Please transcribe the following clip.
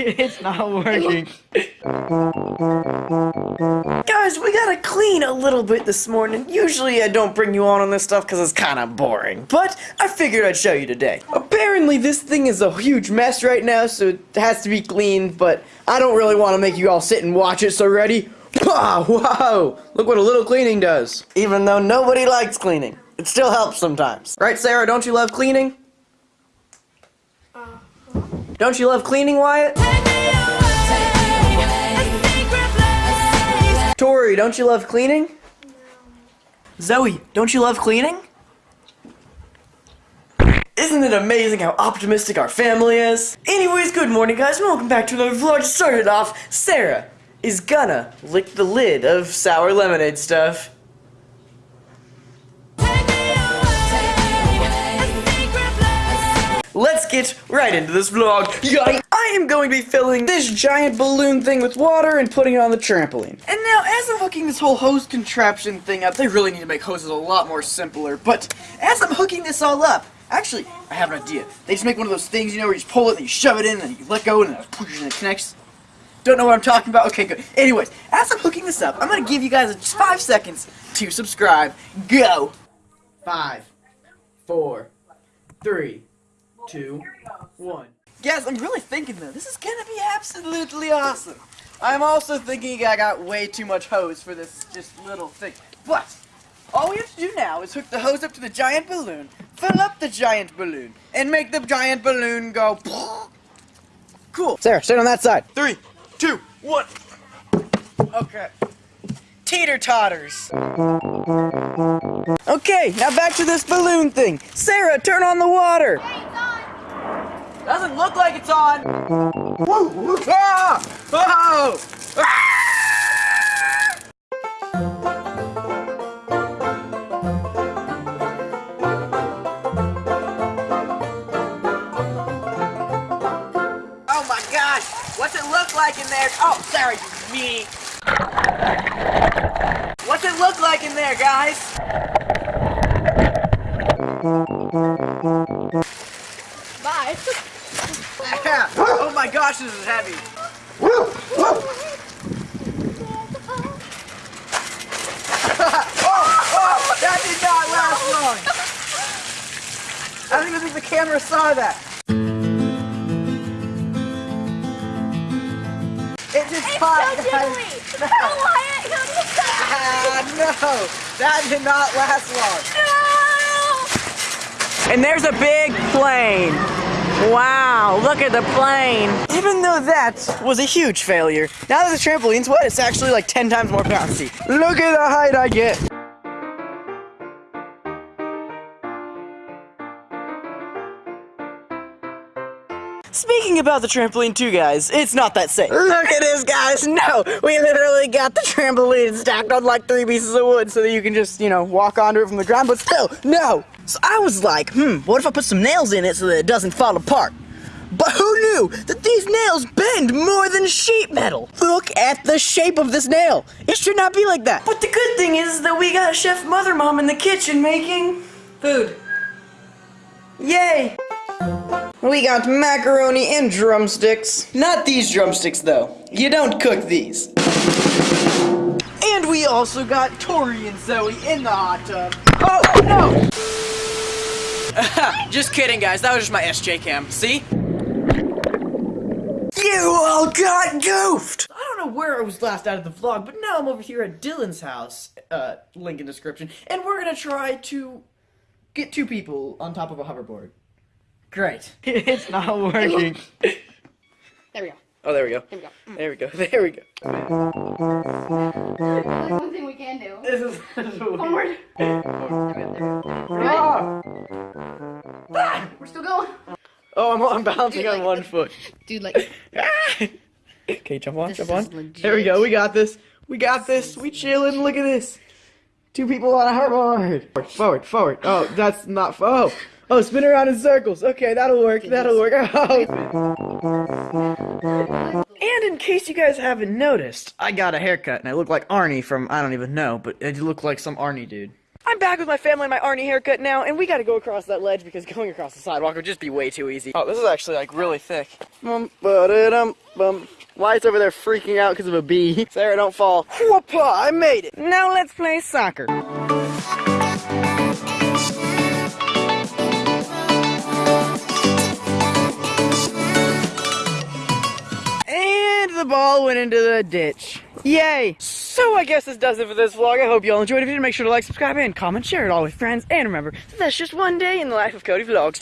It's not working. Guys, we gotta clean a little bit this morning. Usually I don't bring you on on this stuff because it's kind of boring. But I figured I'd show you today. Apparently this thing is a huge mess right now, so it has to be cleaned, but I don't really want to make you all sit and watch it, so ready? Wow, wow! Look what a little cleaning does. Even though nobody likes cleaning, it still helps sometimes. Right, Sarah, don't you love cleaning? Don't you love cleaning, Wyatt? Tori, don't you love cleaning? Zoe, don't you love cleaning? Isn't it amazing how optimistic our family is? Anyways, good morning guys and welcome back to another vlog. To start off, Sarah is gonna lick the lid of sour lemonade stuff. Let's get right into this vlog. Yikes. I am going to be filling this giant balloon thing with water and putting it on the trampoline. And now, as I'm hooking this whole hose contraption thing up, they really need to make hoses a lot more simpler. But as I'm hooking this all up, actually, I have an idea. They just make one of those things, you know, where you just pull it and you shove it in and you let go and it, and it connects. Don't know what I'm talking about? Okay, good. Anyways, as I'm hooking this up, I'm going to give you guys just five seconds to subscribe. Go! Five, four, three, two, one. Guys, I'm really thinking though, this is gonna be absolutely awesome. I'm also thinking I got way too much hose for this just little thing. But, all we have to do now is hook the hose up to the giant balloon, fill up the giant balloon, and make the giant balloon go Cool. Sarah, stand on that side. Three, two, one. Okay. Teeter totters. Okay, now back to this balloon thing. Sarah, turn on the water. Doesn't look like it's on. Oh! Ah! Oh my gosh! What's it look like in there? Oh, sorry, me. What's it look like in there, guys? Gosh, this is heavy. oh, oh, that did not last long. I don't even think the camera saw that. It just It's popped, so jiggly. Oh, Wyatt, he'll be Ah, no, that did not last long. No! And there's a big plane. Wow, look at the plane. Even though that was a huge failure, now that the trampoline's wet, it's actually like 10 times more bouncy. Look at the height I get. Speaking about the trampoline too, guys, it's not that safe. Look at this, guys. No, we literally got the trampoline stacked on like three pieces of wood so that you can just, you know, walk onto it from the ground, but still, no. So I was like, hmm, what if I put some nails in it so that it doesn't fall apart? But who knew that these nails bend more than sheet metal? Look at the shape of this nail. It should not be like that. But the good thing is that we got Chef Mother Mom in the kitchen making food. Yay! We got macaroni and drumsticks. Not these drumsticks, though. You don't cook these. And we also got Tori and Zoe in the hot tub. Oh, no! just kidding, guys. That was just my SJCAM. See? You all got goofed! I don't know where I was last out of the vlog, but now I'm over here at Dylan's house. Uh, link in description. And we're gonna try to get two people on top of a hoverboard. Great. it's not working. There we go. Oh, there we go. There we go. There we go. There we go. One thing we can do. This is, this is Forward. Ah! We're still going. Oh, I'm, I'm bouncing on one foot. Dude, like, Ah! Okay, jump on, This jump on. legit. There we go. We got this. We got this. We chilling. Look at this. Two people on a hoverboard. Forward, forward, forward. Oh, that's not. Oh, oh, spin around in circles. Okay, that'll work. That'll work. Oh. And in case you guys haven't noticed, I got a haircut and I look like Arnie from I don't even know, but I look like some Arnie dude. I'm back with my family and my Arnie haircut now, and we gotta go across that ledge because going across the sidewalk would just be way too easy. Oh, this is actually like really thick. Bum, ba-da-dum, bum. Wyatt's over there freaking out because of a bee. Sarah, don't fall. Whoopah, I made it. Now let's play soccer. The ball went into the ditch. Yay! So I guess this does it for this vlog. I hope you all enjoyed. If you did, make sure to like, subscribe, and comment, share it all with friends. And remember, that's just one day in the life of Cody Vlogs.